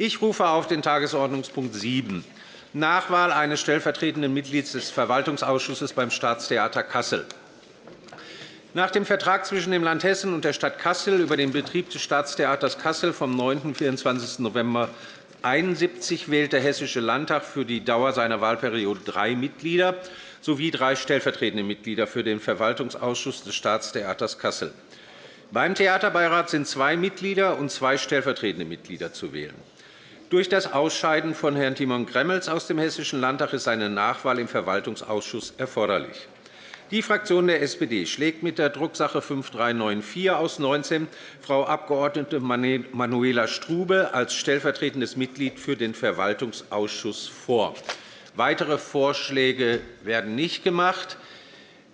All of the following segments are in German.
Ich rufe auf den Tagesordnungspunkt 7, Nachwahl eines stellvertretenden Mitglieds des Verwaltungsausschusses beim Staatstheater Kassel. Nach dem Vertrag zwischen dem Land Hessen und der Stadt Kassel über den Betrieb des Staatstheaters Kassel vom 9. und 24. November 1971 wählt der Hessische Landtag für die Dauer seiner Wahlperiode drei Mitglieder sowie drei stellvertretende Mitglieder für den Verwaltungsausschuss des Staatstheaters Kassel. Beim Theaterbeirat sind zwei Mitglieder und zwei stellvertretende Mitglieder zu wählen. Durch das Ausscheiden von Herrn Timon Gremmels aus dem Hessischen Landtag ist eine Nachwahl im Verwaltungsausschuss erforderlich. Die Fraktion der SPD schlägt mit der Drucksache 5394 aus 19 Frau Abg. Manuela Strube als stellvertretendes Mitglied für den Verwaltungsausschuss vor. Weitere Vorschläge werden nicht gemacht.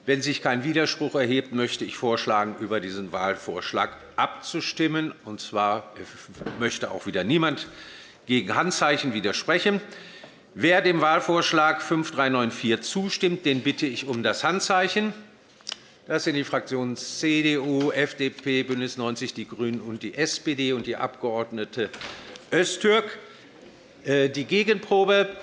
Wenn sich kein Widerspruch erhebt, möchte ich vorschlagen, über diesen Wahlvorschlag abzustimmen. Und zwar möchte auch wieder niemand gegen Handzeichen widersprechen. Wer dem Wahlvorschlag 5394 zustimmt, den bitte ich um das Handzeichen. Das sind die Fraktionen CDU, FDP, BÜNDNIS 90 die GRÜNEN und die SPD und die Abg. Öztürk. Äh, die Gegenprobe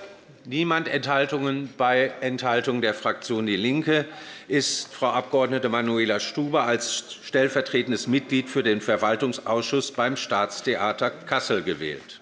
Niemand Enthaltungen. Bei Enthaltung der Fraktion DIE LINKE ist Frau Abg. Manuela Stuber als stellvertretendes Mitglied für den Verwaltungsausschuss beim Staatstheater Kassel gewählt.